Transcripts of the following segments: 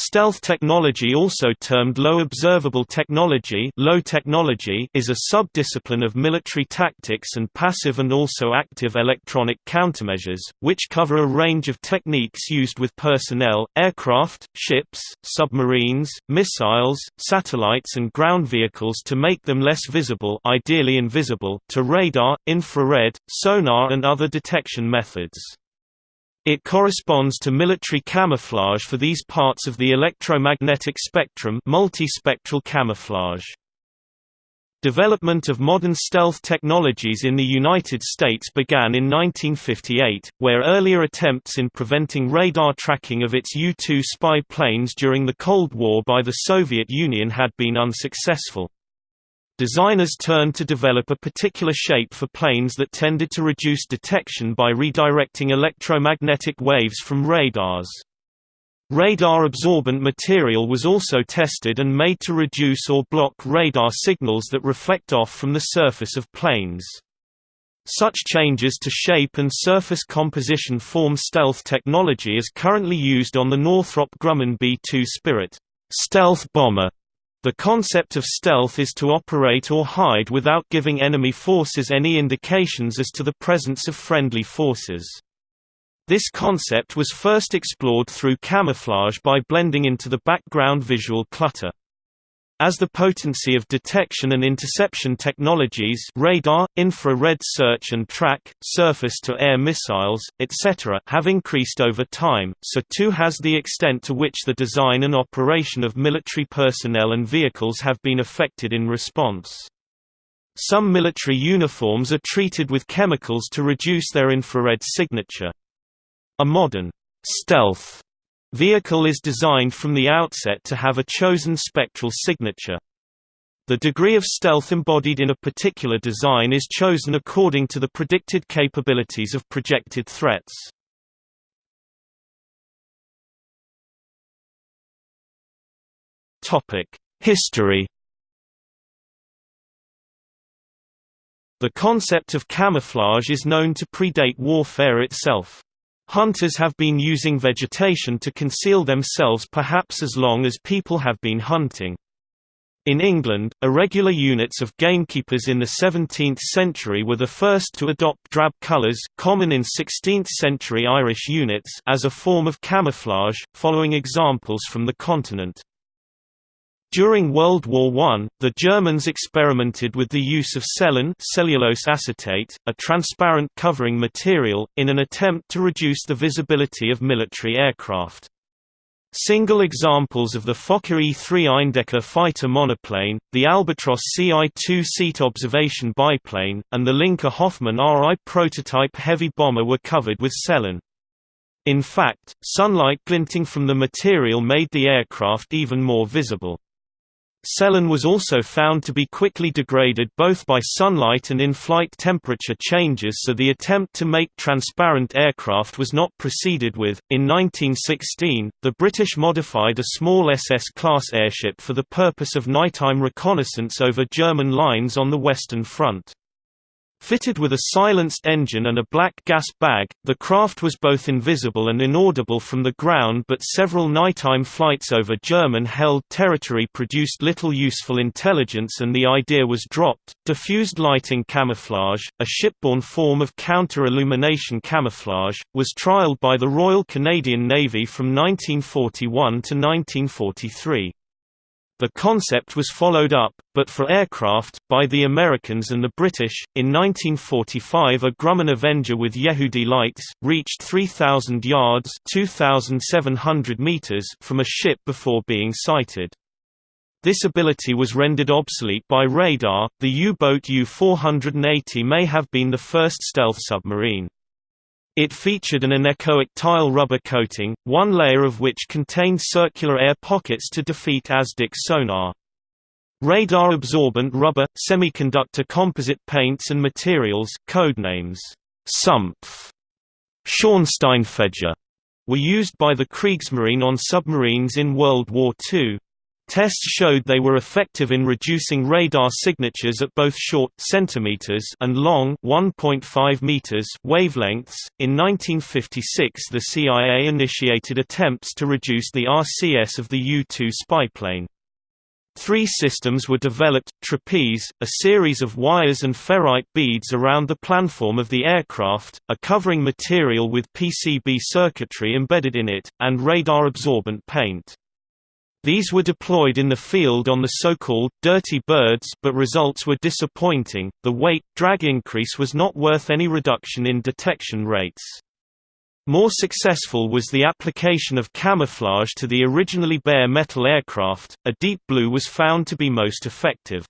Stealth technology also termed low observable technology, low technology is a subdiscipline of military tactics and passive and also active electronic countermeasures, which cover a range of techniques used with personnel, aircraft, ships, submarines, missiles, satellites and ground vehicles to make them less visible ideally invisible to radar, infrared, sonar and other detection methods. It corresponds to military camouflage for these parts of the electromagnetic spectrum multispectral camouflage. Development of modern stealth technologies in the United States began in 1958, where earlier attempts in preventing radar tracking of its U-2 spy planes during the Cold War by the Soviet Union had been unsuccessful. Designers turned to develop a particular shape for planes that tended to reduce detection by redirecting electromagnetic waves from radars. Radar-absorbent material was also tested and made to reduce or block radar signals that reflect off from the surface of planes. Such changes to shape and surface composition form stealth technology is currently used on the Northrop Grumman B-2 Spirit stealth bomber the concept of stealth is to operate or hide without giving enemy forces any indications as to the presence of friendly forces. This concept was first explored through camouflage by blending into the background visual clutter. As the potency of detection and interception technologies radar, infrared search and track, surface-to-air missiles, etc. have increased over time, so too has the extent to which the design and operation of military personnel and vehicles have been affected in response. Some military uniforms are treated with chemicals to reduce their infrared signature. A modern stealth Vehicle is designed from the outset to have a chosen spectral signature. The degree of stealth embodied in a particular design is chosen according to the predicted capabilities of projected threats. History The concept of camouflage is known to predate warfare itself. Hunters have been using vegetation to conceal themselves perhaps as long as people have been hunting. In England, irregular units of gamekeepers in the 17th century were the first to adopt drab colours common in 16th-century Irish units as a form of camouflage, following examples from the continent. During World War I, the Germans experimented with the use of Cellon cellulose acetate, a transparent covering material, in an attempt to reduce the visibility of military aircraft. Single examples of the Fokker E-3 Eindecker fighter monoplane, the Albatros CI-2 seat observation biplane, and the Linke-Hofmann RI prototype heavy bomber were covered with Cellon. In fact, sunlight glinting from the material made the aircraft even more visible. Cellon was also found to be quickly degraded both by sunlight and in-flight temperature changes so the attempt to make transparent aircraft was not proceeded with. In 1916, the British modified a small SS-class airship for the purpose of nighttime reconnaissance over German lines on the Western Front. Fitted with a silenced engine and a black gas bag, the craft was both invisible and inaudible from the ground but several nighttime flights over German-held territory produced little useful intelligence and the idea was dropped. Diffused lighting camouflage, a shipborne form of counter-illumination camouflage, was trialled by the Royal Canadian Navy from 1941 to 1943. The concept was followed up, but for aircraft, by the Americans and the British. In 1945, a Grumman Avenger with Yehudi lights reached 3,000 yards (2,700 meters) from a ship before being sighted. This ability was rendered obsolete by radar. The U-boat U-480 may have been the first stealth submarine. It featured an anechoic tile rubber coating, one layer of which contained circular air pockets to defeat ASDIC sonar. Radar-absorbent rubber, semiconductor composite paints and materials codenames Sumpf, Schornsteinfeger, were used by the Kriegsmarine on submarines in World War II. Tests showed they were effective in reducing radar signatures at both short centimeters and long 1.5 meters wavelengths. In 1956, the CIA initiated attempts to reduce the RCS of the U-2 spyplane. Three systems were developed, trapeze, a series of wires and ferrite beads around the planform of the aircraft, a covering material with PCB circuitry embedded in it, and radar-absorbent paint. These were deployed in the field on the so-called dirty birds but results were disappointing, the weight, drag increase was not worth any reduction in detection rates. More successful was the application of camouflage to the originally bare metal aircraft, a deep blue was found to be most effective.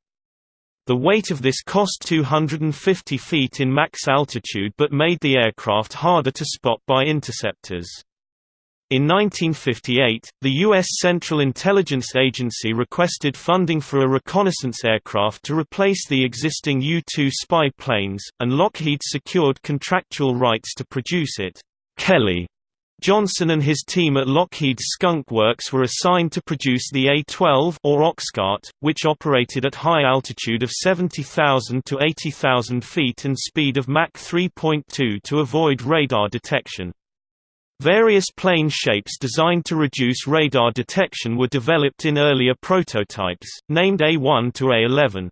The weight of this cost 250 feet in max altitude but made the aircraft harder to spot by interceptors. In 1958, the U.S. Central Intelligence Agency requested funding for a reconnaissance aircraft to replace the existing U-2 spy planes, and Lockheed secured contractual rights to produce it. Kelly Johnson and his team at Lockheed Skunk Works were assigned to produce the A-12 or Oxcart, which operated at high altitude of 70,000 to 80,000 feet and speed of Mach 3.2 to avoid radar detection. Various plane shapes designed to reduce radar detection were developed in earlier prototypes, named A1 to A11.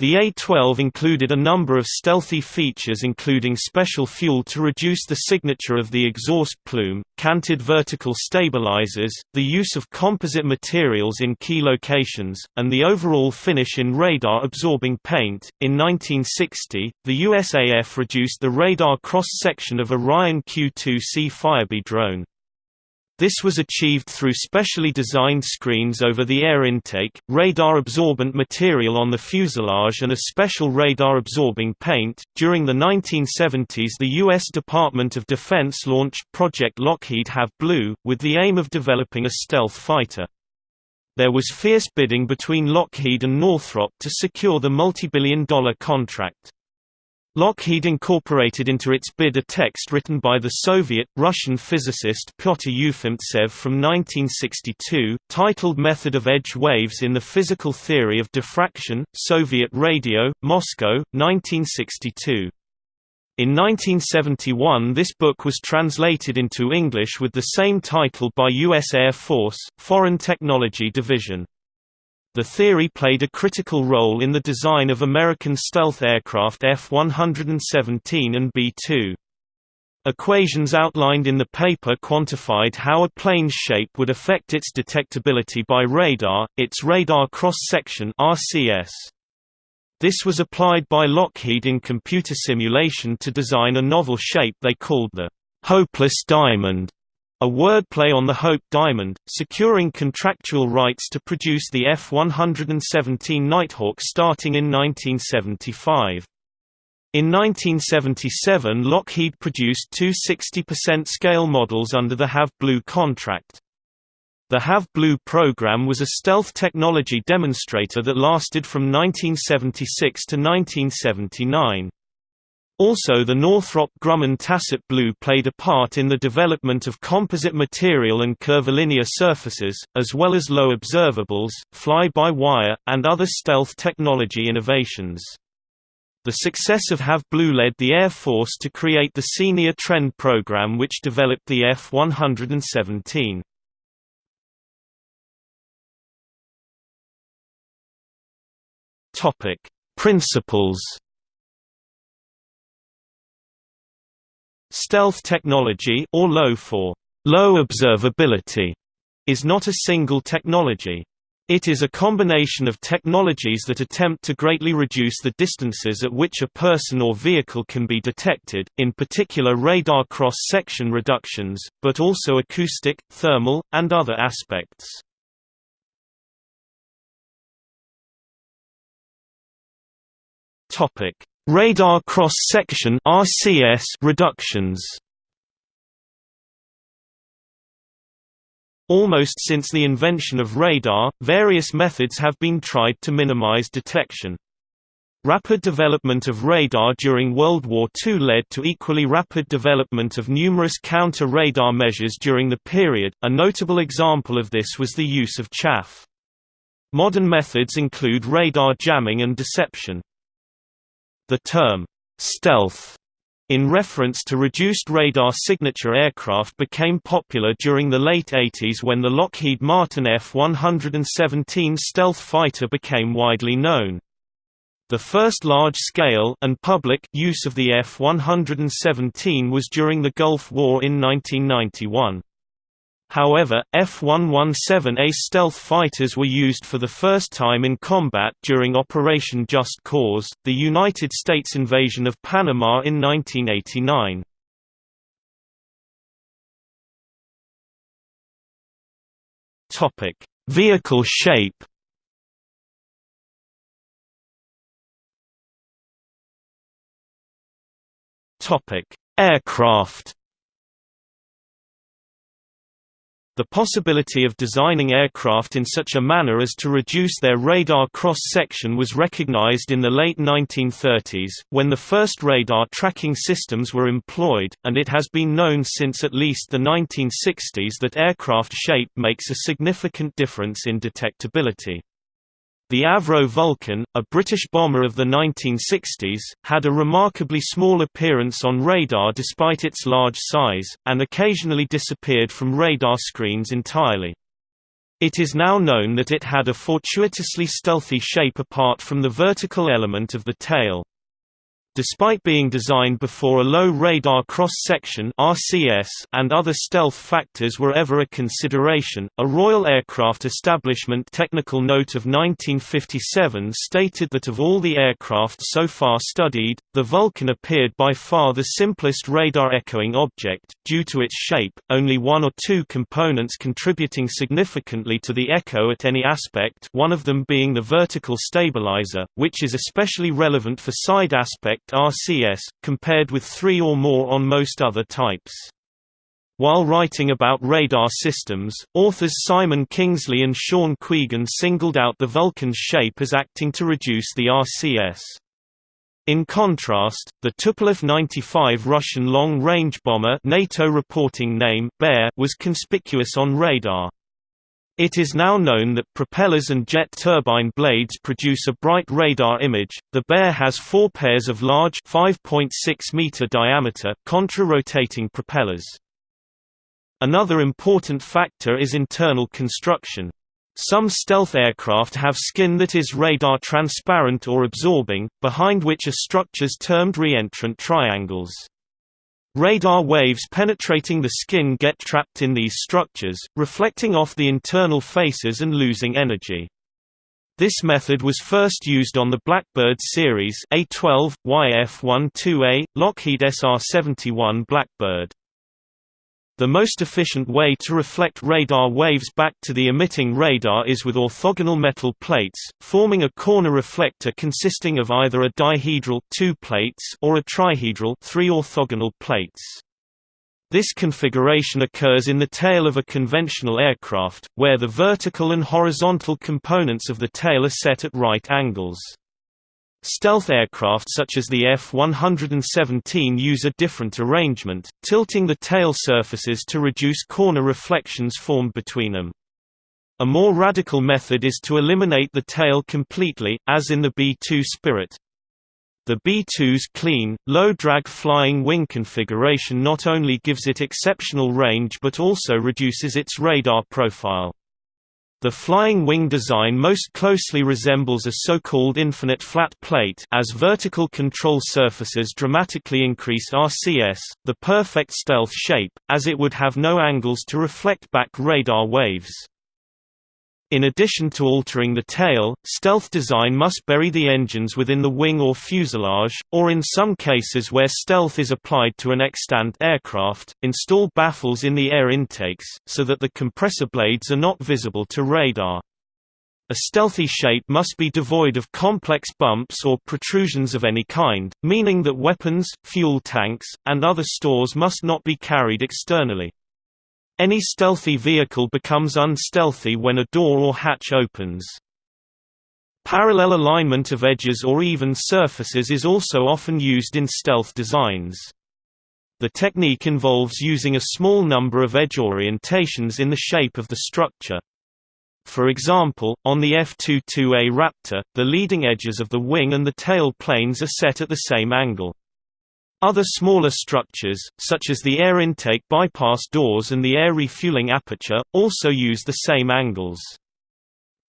The A-12 included a number of stealthy features including special fuel to reduce the signature of the exhaust plume, canted vertical stabilizers, the use of composite materials in key locations, and the overall finish in radar-absorbing paint. In 1960, the USAF reduced the radar cross-section of Ryan Q-2C Firebee drone. This was achieved through specially designed screens over the air intake, radar-absorbent material on the fuselage and a special radar-absorbing paint. During the 1970s the U.S. Department of Defense launched Project Lockheed Have Blue, with the aim of developing a stealth fighter. There was fierce bidding between Lockheed and Northrop to secure the multi-billion dollar contract. Lockheed incorporated into its bid a text written by the Soviet-Russian physicist Pyotr Ufimtsev from 1962, titled Method of Edge Waves in the Physical Theory of Diffraction, Soviet Radio, Moscow, 1962. In 1971 this book was translated into English with the same title by U.S. Air Force, Foreign Technology Division. The theory played a critical role in the design of American stealth aircraft F-117 and B-2. Equations outlined in the paper quantified how a plane's shape would affect its detectability by radar, its radar cross-section. This was applied by Lockheed in computer simulation to design a novel shape they called the «hopeless diamond» A wordplay on the Hope Diamond, securing contractual rights to produce the F-117 Nighthawk starting in 1975. In 1977 Lockheed produced two 60% scale models under the Have Blue contract. The Have Blue program was a stealth technology demonstrator that lasted from 1976 to 1979. Also the Northrop Grumman Tacit Blue played a part in the development of composite material and curvilinear surfaces, as well as low observables, fly-by-wire, and other stealth technology innovations. The success of Have Blue led the Air Force to create the Senior Trend program which developed the F-117. Principles Stealth technology or LOW for low observability is not a single technology. It is a combination of technologies that attempt to greatly reduce the distances at which a person or vehicle can be detected, in particular radar cross-section reductions, but also acoustic, thermal, and other aspects. Radar cross-section reductions. Almost since the invention of radar, various methods have been tried to minimize detection. Rapid development of radar during World War II led to equally rapid development of numerous counter-radar measures during the period, a notable example of this was the use of chaff. Modern methods include radar jamming and deception. The term, stealth, in reference to reduced radar signature aircraft became popular during the late 80s when the Lockheed Martin F-117 stealth fighter became widely known. The first large-scale and public use of the F-117 was during the Gulf War in 1991. However, F-117A stealth fighters were used for the first time in combat during Operation Just Cause, the United States invasion of Panama in 1989. Vehicle shape Aircraft The possibility of designing aircraft in such a manner as to reduce their radar cross-section was recognized in the late 1930s, when the first radar tracking systems were employed, and it has been known since at least the 1960s that aircraft shape makes a significant difference in detectability. The Avro Vulcan, a British bomber of the 1960s, had a remarkably small appearance on radar despite its large size, and occasionally disappeared from radar screens entirely. It is now known that it had a fortuitously stealthy shape apart from the vertical element of the tail. Despite being designed before a low radar cross-section and other stealth factors were ever a consideration, a Royal Aircraft Establishment technical note of 1957 stated that of all the aircraft so far studied, the Vulcan appeared by far the simplest radar echoing object, due to its shape, only one or two components contributing significantly to the echo at any aspect one of them being the vertical stabilizer, which is especially relevant for side aspect RCS, compared with three or more on most other types. While writing about radar systems, authors Simon Kingsley and Shaun Quegan singled out the Vulcan's shape as acting to reduce the RCS. In contrast, the Tupolev 95 Russian long-range bomber NATO reporting name Bear was conspicuous on radar. It is now known that propellers and jet turbine blades produce a bright radar image. The Bear has four pairs of large 5.6 meter diameter contra-rotating propellers. Another important factor is internal construction. Some stealth aircraft have skin that is radar transparent or absorbing, behind which are structures termed reentrant triangles. Radar waves penetrating the skin get trapped in these structures, reflecting off the internal faces and losing energy. This method was first used on the Blackbird series A12, YF-12A, Lockheed SR-71 Blackbird. The most efficient way to reflect radar waves back to the emitting radar is with orthogonal metal plates, forming a corner reflector consisting of either a dihedral two plates or a trihedral three orthogonal plates. This configuration occurs in the tail of a conventional aircraft, where the vertical and horizontal components of the tail are set at right angles. Stealth aircraft such as the F-117 use a different arrangement, tilting the tail surfaces to reduce corner reflections formed between them. A more radical method is to eliminate the tail completely, as in the B-2 Spirit. The B-2's clean, low-drag flying wing configuration not only gives it exceptional range but also reduces its radar profile. The flying wing design most closely resembles a so-called infinite flat plate as vertical control surfaces dramatically increase RCS, the perfect stealth shape, as it would have no angles to reflect back radar waves. In addition to altering the tail, stealth design must bury the engines within the wing or fuselage, or in some cases where stealth is applied to an extant aircraft, install baffles in the air intakes, so that the compressor blades are not visible to radar. A stealthy shape must be devoid of complex bumps or protrusions of any kind, meaning that weapons, fuel tanks, and other stores must not be carried externally. Any stealthy vehicle becomes unstealthy when a door or hatch opens. Parallel alignment of edges or even surfaces is also often used in stealth designs. The technique involves using a small number of edge orientations in the shape of the structure. For example, on the F-22A Raptor, the leading edges of the wing and the tail planes are set at the same angle. Other smaller structures, such as the air intake bypass doors and the air refueling aperture, also use the same angles.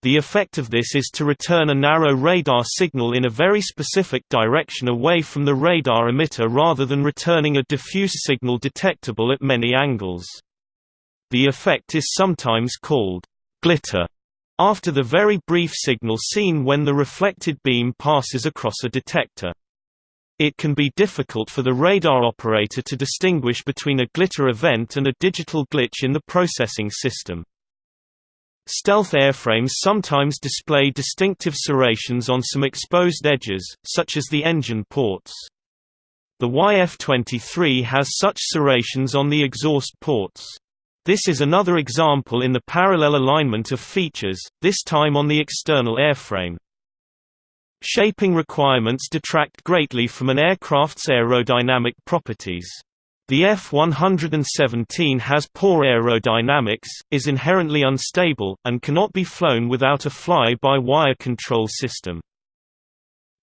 The effect of this is to return a narrow radar signal in a very specific direction away from the radar emitter rather than returning a diffuse signal detectable at many angles. The effect is sometimes called glitter, after the very brief signal seen when the reflected beam passes across a detector. It can be difficult for the radar operator to distinguish between a glitter event and a digital glitch in the processing system. Stealth airframes sometimes display distinctive serrations on some exposed edges, such as the engine ports. The YF-23 has such serrations on the exhaust ports. This is another example in the parallel alignment of features, this time on the external airframe. Shaping requirements detract greatly from an aircraft's aerodynamic properties. The F-117 has poor aerodynamics, is inherently unstable, and cannot be flown without a fly-by-wire control system.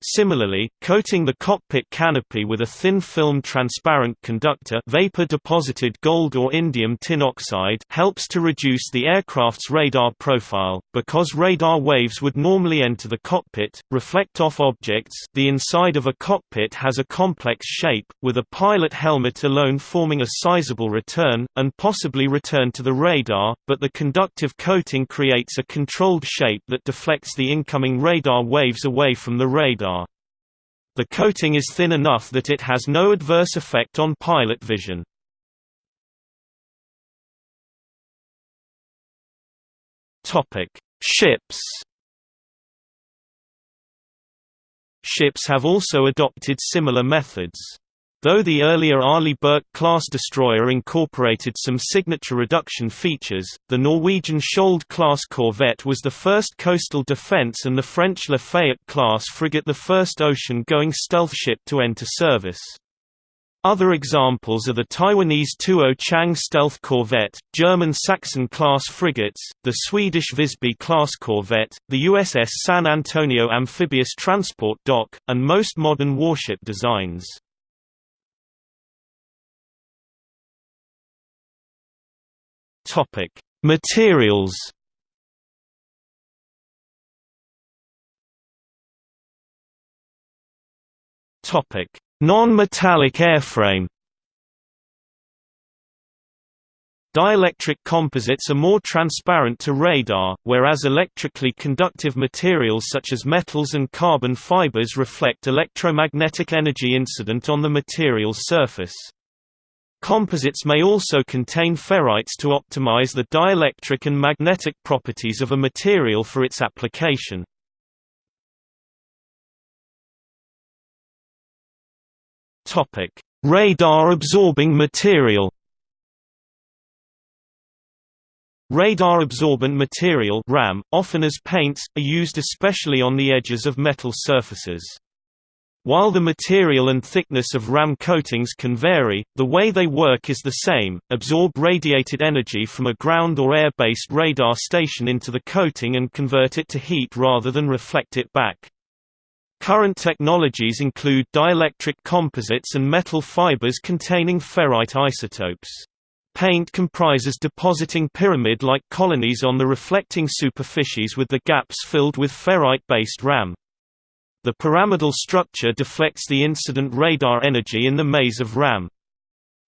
Similarly, coating the cockpit canopy with a thin film transparent conductor vapor-deposited gold or indium tin oxide helps to reduce the aircraft's radar profile, because radar waves would normally enter the cockpit, reflect off objects the inside of a cockpit has a complex shape, with a pilot helmet alone forming a sizable return, and possibly return to the radar, but the conductive coating creates a controlled shape that deflects the incoming radar waves away from the radar. The coating is thin enough that it has no adverse effect on pilot vision. Ships. Ships have also adopted similar methods. Though the earlier Arleigh Burke-class destroyer incorporated some signature reduction features, the Norwegian Skjold-class corvette was the first coastal defense and the French Lafayette-class frigate the first ocean-going stealth ship to enter service. Other examples are the Taiwanese Tuo Chiang stealth corvette, German Sachsen-class frigates, the Swedish Visby-class corvette, the USS San Antonio amphibious transport dock, and most modern warship designs. Topic: Materials. Topic: Non-metallic airframe. Dielectric composites are more transparent to radar, whereas electrically conductive materials such as metals and carbon fibers reflect electromagnetic energy incident on the material's surface. Composites may also contain ferrites to optimize the dielectric and magnetic properties of a material for its application. Radar-absorbing material. Radar-absorbent material (RAM), often as paints, are used especially on the edges of metal surfaces. While the material and thickness of RAM coatings can vary, the way they work is the same, absorb radiated energy from a ground or air-based radar station into the coating and convert it to heat rather than reflect it back. Current technologies include dielectric composites and metal fibers containing ferrite isotopes. Paint comprises depositing pyramid-like colonies on the reflecting superficies with the gaps filled with ferrite-based RAM. The pyramidal structure deflects the incident radar energy in the maze of RAM.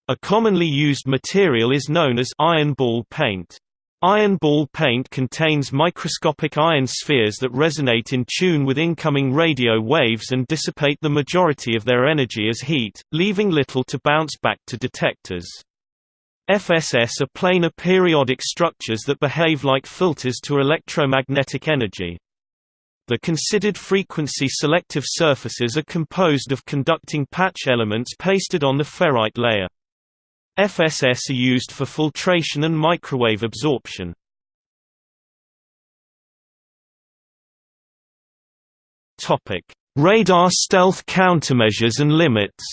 A commonly used material is known as iron ball paint. Iron ball paint contains microscopic iron spheres that resonate in tune with incoming radio waves and dissipate the majority of their energy as heat, leaving little to bounce back to detectors. FSS are planar periodic structures that behave like filters to electromagnetic energy. The considered frequency-selective surfaces are composed of conducting patch elements pasted on the ferrite layer. FSS are used for filtration and microwave absorption. Radar stealth countermeasures and limits.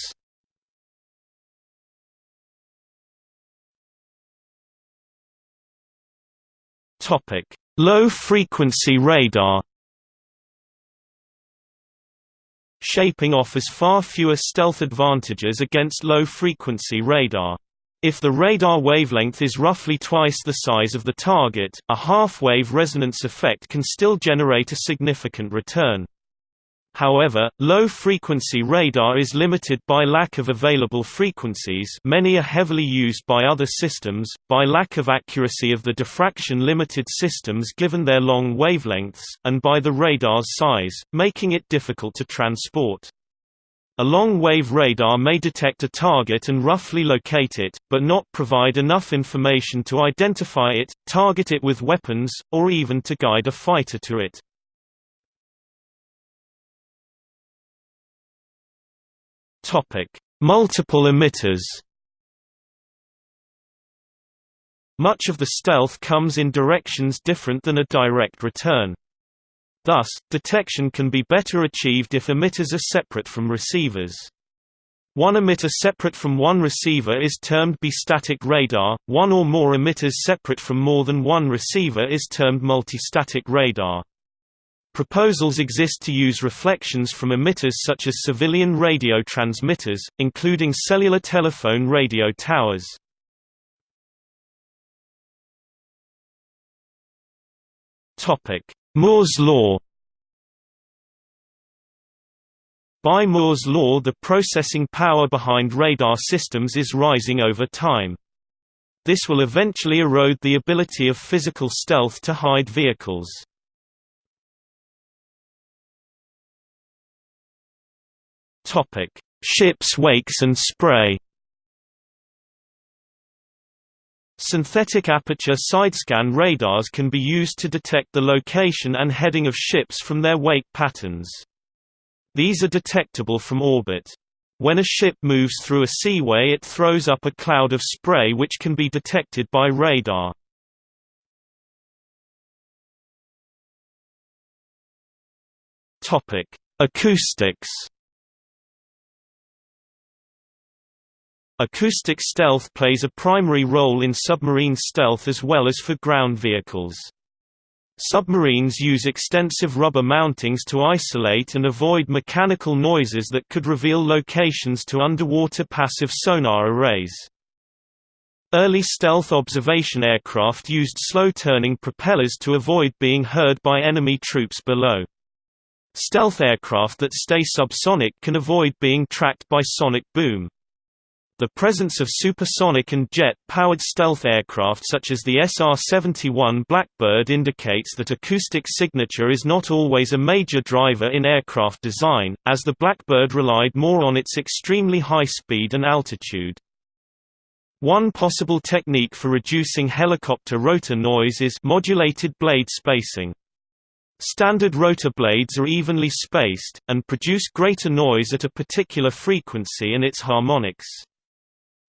Topic: Low-frequency radar Shaping offers far fewer stealth advantages against low-frequency radar. If the radar wavelength is roughly twice the size of the target, a half-wave resonance effect can still generate a significant return. However, low-frequency radar is limited by lack of available frequencies many are heavily used by other systems, by lack of accuracy of the diffraction-limited systems given their long wavelengths, and by the radar's size, making it difficult to transport. A long-wave radar may detect a target and roughly locate it, but not provide enough information to identify it, target it with weapons, or even to guide a fighter to it. Multiple emitters. Much of the stealth comes in directions different than a direct return. Thus, detection can be better achieved if emitters are separate from receivers. One emitter separate from one receiver is termed bistatic radar, one or more emitters separate from more than one receiver is termed multistatic radar. Proposals exist to use reflections from emitters such as civilian radio transmitters, including cellular telephone radio towers. Moore's law By Moore's law the processing power behind radar systems is rising over time. This will eventually erode the ability of physical stealth to hide vehicles. Topic: Ships wakes and spray. Synthetic aperture sidescan radars can be used to detect the location and heading of ships from their wake patterns. These are detectable from orbit. When a ship moves through a seaway it throws up a cloud of spray which can be detected by radar. Acoustics Acoustic stealth plays a primary role in submarine stealth as well as for ground vehicles. Submarines use extensive rubber mountings to isolate and avoid mechanical noises that could reveal locations to underwater passive sonar arrays. Early stealth observation aircraft used slow-turning propellers to avoid being heard by enemy troops below. Stealth aircraft that stay subsonic can avoid being tracked by sonic boom. The presence of supersonic and jet-powered stealth aircraft such as the SR-71 Blackbird indicates that acoustic signature is not always a major driver in aircraft design, as the Blackbird relied more on its extremely high speed and altitude. One possible technique for reducing helicopter rotor noise is modulated blade spacing. Standard rotor blades are evenly spaced, and produce greater noise at a particular frequency and its harmonics.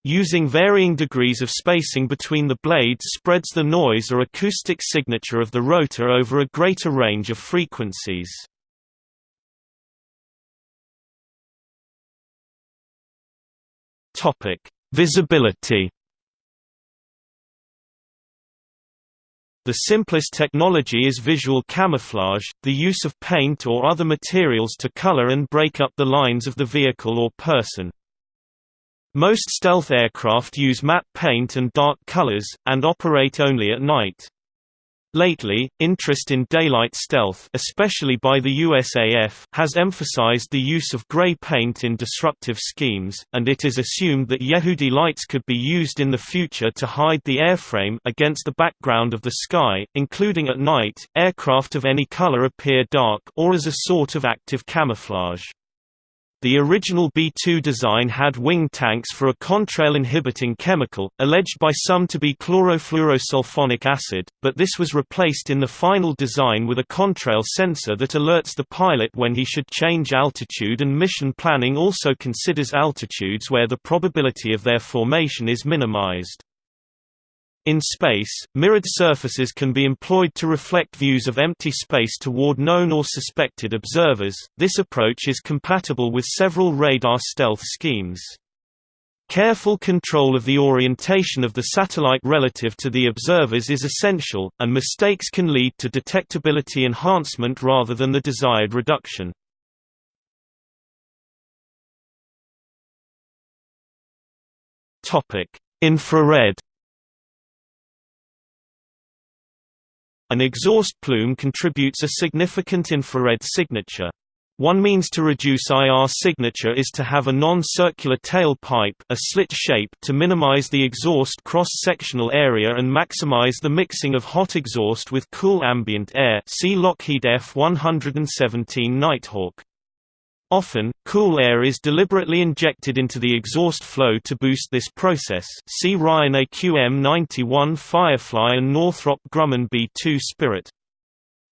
Using varying degrees of spacing between the blades spreads the noise or acoustic signature of the rotor over a greater range of frequencies. Topic: Visibility. The simplest technology is visual camouflage, the use of paint or other materials to color and break up the lines of the vehicle or person. Most stealth aircraft use matte paint and dark colors, and operate only at night. Lately, interest in daylight stealth especially by the USAF has emphasized the use of gray paint in disruptive schemes, and it is assumed that Yehudi lights could be used in the future to hide the airframe against the background of the sky, including at night, aircraft of any color appear dark or as a sort of active camouflage. The original B-2 design had wing tanks for a contrail-inhibiting chemical, alleged by some to be chlorofluorosulfonic acid, but this was replaced in the final design with a contrail sensor that alerts the pilot when he should change altitude and mission planning also considers altitudes where the probability of their formation is minimized. In space, mirrored surfaces can be employed to reflect views of empty space toward known or suspected observers. This approach is compatible with several radar stealth schemes. Careful control of the orientation of the satellite relative to the observers is essential, and mistakes can lead to detectability enhancement rather than the desired reduction. Infrared An exhaust plume contributes a significant infrared signature. One means to reduce IR signature is to have a non-circular tailpipe a slit shape to minimize the exhaust cross-sectional area and maximize the mixing of hot exhaust with cool ambient air see Lockheed F-117 Nighthawk. Often, cool air is deliberately injected into the exhaust flow to boost this process see Ryan AQM-91 Firefly and Northrop Grumman B-2 Spirit.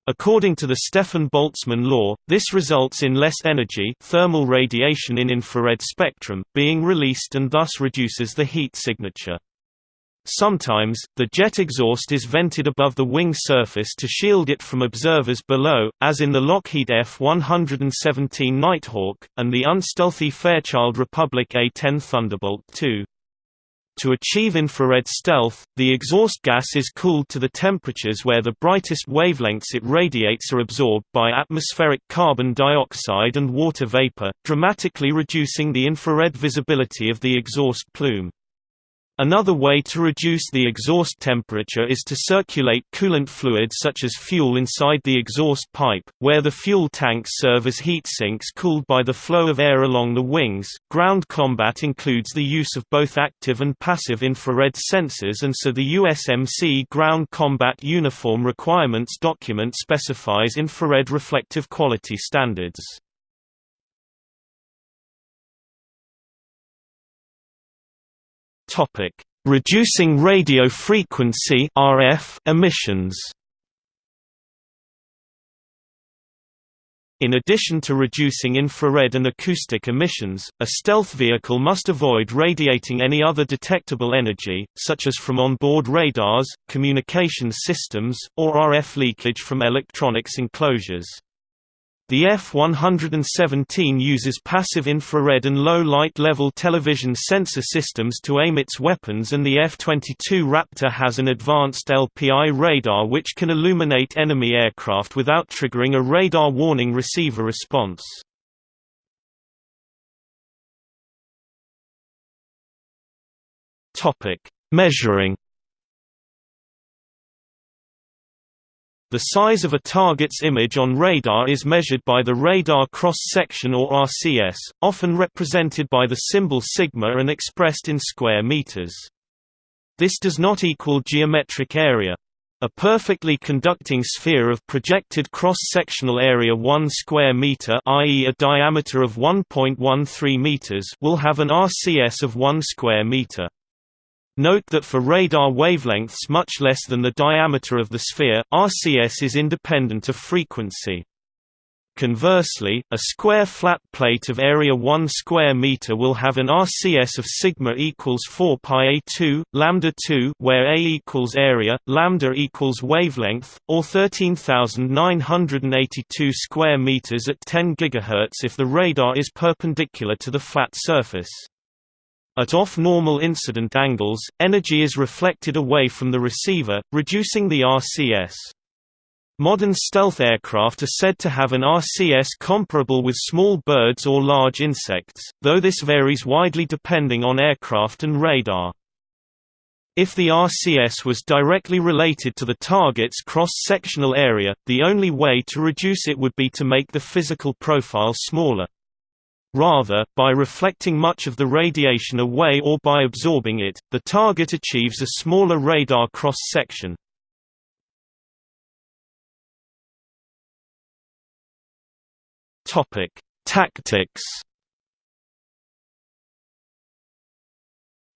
According to the Stefan Boltzmann law, this results in less energy thermal radiation in infrared spectrum, being released and thus reduces the heat signature. Sometimes, the jet exhaust is vented above the wing surface to shield it from observers below, as in the Lockheed F-117 Nighthawk, and the unstealthy Fairchild Republic A-10 Thunderbolt II. To achieve infrared stealth, the exhaust gas is cooled to the temperatures where the brightest wavelengths it radiates are absorbed by atmospheric carbon dioxide and water vapor, dramatically reducing the infrared visibility of the exhaust plume. Another way to reduce the exhaust temperature is to circulate coolant fluid such as fuel inside the exhaust pipe, where the fuel tanks serve as heat sinks cooled by the flow of air along the wings. Ground combat includes the use of both active and passive infrared sensors, and so the USMC Ground Combat Uniform Requirements document specifies infrared reflective quality standards. Topic: Reducing radio frequency (RF) emissions. In addition to reducing infrared and acoustic emissions, a stealth vehicle must avoid radiating any other detectable energy, such as from onboard radars, communication systems, or RF leakage from electronics enclosures. The F-117 uses passive infrared and low light level television sensor systems to aim its weapons and the F-22 Raptor has an advanced LPI radar which can illuminate enemy aircraft without triggering a radar warning receiver response. Measuring The size of a target's image on radar is measured by the radar cross-section or RCS, often represented by the symbol sigma and expressed in square meters. This does not equal geometric area. A perfectly conducting sphere of projected cross-sectional area 1 square meter i.e. a diameter of 1.13 meters will have an RCS of 1 square meter. Note that for radar wavelengths much less than the diameter of the sphere, RCS is independent of frequency. Conversely, a square flat plate of area 1 square meter will have an RCS of sigma equals 4 pi a2 lambda 2 where a equals area, lambda equals wavelength, or 13982 square meters at 10 GHz if the radar is perpendicular to the flat surface. At off-normal incident angles, energy is reflected away from the receiver, reducing the RCS. Modern stealth aircraft are said to have an RCS comparable with small birds or large insects, though this varies widely depending on aircraft and radar. If the RCS was directly related to the target's cross-sectional area, the only way to reduce it would be to make the physical profile smaller. Rather, by reflecting much of the radiation away or by absorbing it, the target achieves a smaller radar cross-section. Tactics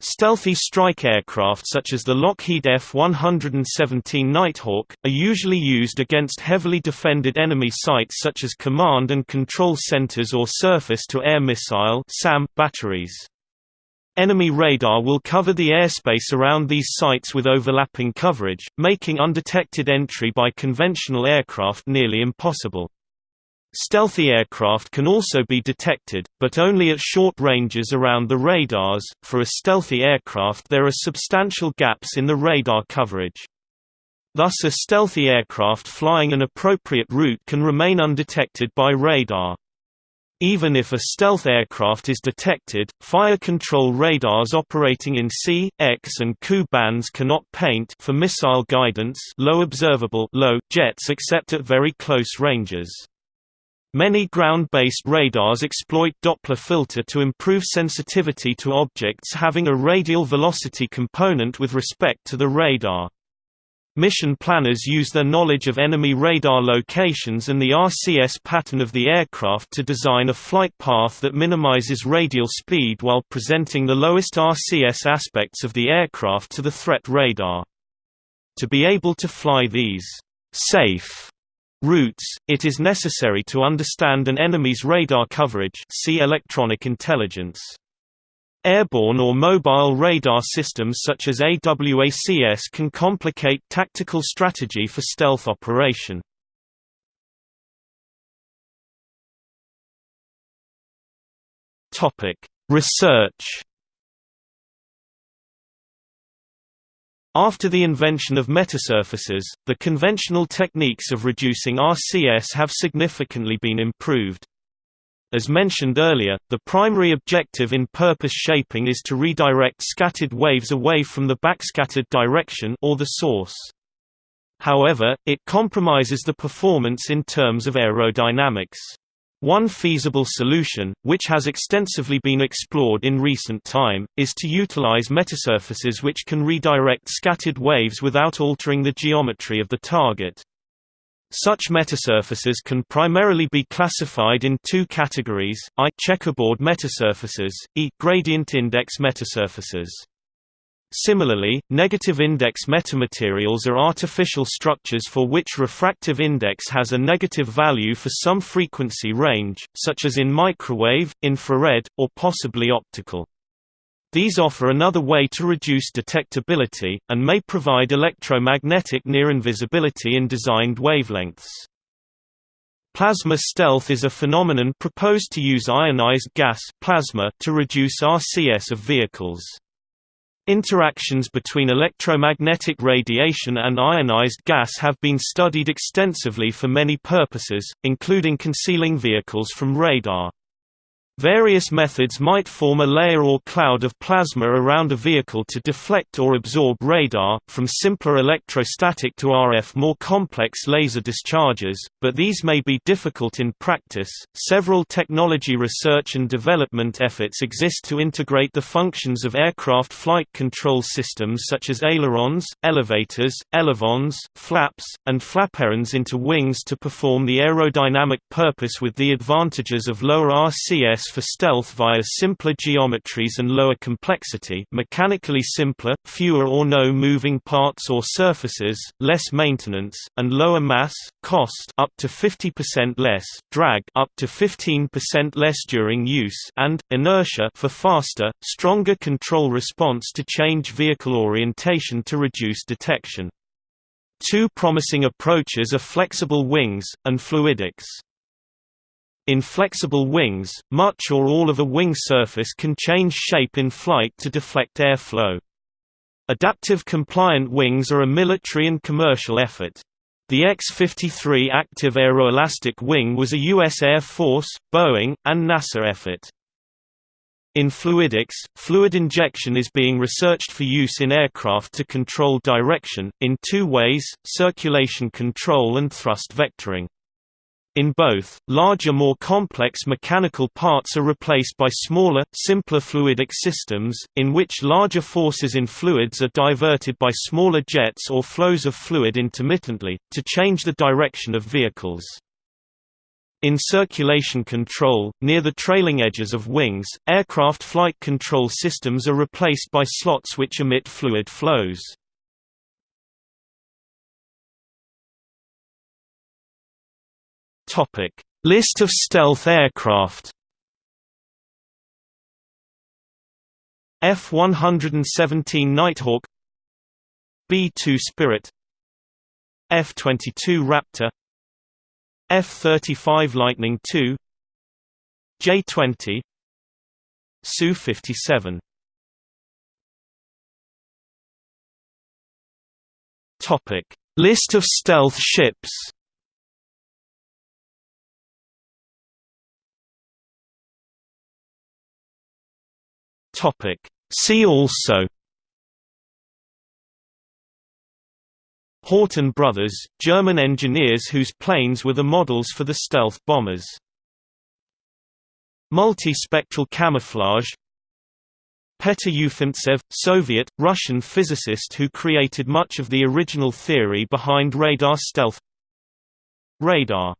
Stealthy strike aircraft such as the Lockheed F-117 Nighthawk, are usually used against heavily defended enemy sites such as command and control centers or surface-to-air missile batteries. Enemy radar will cover the airspace around these sites with overlapping coverage, making undetected entry by conventional aircraft nearly impossible. Stealthy aircraft can also be detected, but only at short ranges around the radars. For a stealthy aircraft, there are substantial gaps in the radar coverage. Thus, a stealthy aircraft flying an appropriate route can remain undetected by radar. Even if a stealth aircraft is detected, fire control radars operating in C, X and Ku bands cannot paint for missile guidance low observable low jets except at very close ranges. Many ground-based radars exploit Doppler filter to improve sensitivity to objects having a radial velocity component with respect to the radar. Mission planners use their knowledge of enemy radar locations and the RCS pattern of the aircraft to design a flight path that minimizes radial speed while presenting the lowest RCS aspects of the aircraft to the threat radar. To be able to fly these safe routes, it is necessary to understand an enemy's radar coverage see electronic intelligence. Airborne or mobile radar systems such as AWACS can complicate tactical strategy for stealth operation. Research After the invention of metasurfaces, the conventional techniques of reducing RCS have significantly been improved. As mentioned earlier, the primary objective in purpose shaping is to redirect scattered waves away from the backscattered direction or the source. However, it compromises the performance in terms of aerodynamics. One feasible solution, which has extensively been explored in recent time, is to utilize metasurfaces which can redirect scattered waves without altering the geometry of the target. Such metasurfaces can primarily be classified in two categories, I checkerboard metasurfaces, E gradient index metasurfaces. Similarly, negative index metamaterials are artificial structures for which refractive index has a negative value for some frequency range, such as in microwave, infrared, or possibly optical. These offer another way to reduce detectability, and may provide electromagnetic near-invisibility in designed wavelengths. Plasma stealth is a phenomenon proposed to use ionized gas plasma to reduce RCS of vehicles. Interactions between electromagnetic radiation and ionized gas have been studied extensively for many purposes, including concealing vehicles from radar. Various methods might form a layer or cloud of plasma around a vehicle to deflect or absorb radar, from simpler electrostatic to RF more complex laser discharges, but these may be difficult in practice. Several technology research and development efforts exist to integrate the functions of aircraft flight control systems such as ailerons, elevators, elevons, flaps, and flaperons into wings to perform the aerodynamic purpose with the advantages of lower RCS for stealth via simpler geometries and lower complexity mechanically simpler, fewer or no moving parts or surfaces, less maintenance, and lower mass, cost up to 50% less, drag up to 15% less during use and, inertia for faster, stronger control response to change vehicle orientation to reduce detection. Two promising approaches are flexible wings, and fluidics. In flexible wings, much or all of a wing surface can change shape in flight to deflect airflow. Adaptive compliant wings are a military and commercial effort. The X-53 active aeroelastic wing was a U.S. Air Force, Boeing, and NASA effort. In fluidics, fluid injection is being researched for use in aircraft to control direction, in two ways, circulation control and thrust vectoring. In both, larger more complex mechanical parts are replaced by smaller, simpler fluidic systems, in which larger forces in fluids are diverted by smaller jets or flows of fluid intermittently, to change the direction of vehicles. In circulation control, near the trailing edges of wings, aircraft flight control systems are replaced by slots which emit fluid flows. Topic: List of stealth aircraft. F-117 Nighthawk B-2 Spirit F-22 Raptor F-35 Lightning II J-20 Su-57 Topic: List of stealth ships. Topic: See also Horten brothers, German engineers whose planes were the models for the stealth bombers. Multi-spectral camouflage. Petr Ufimtsev, Soviet, Russian physicist who created much of the original theory behind radar stealth. Radar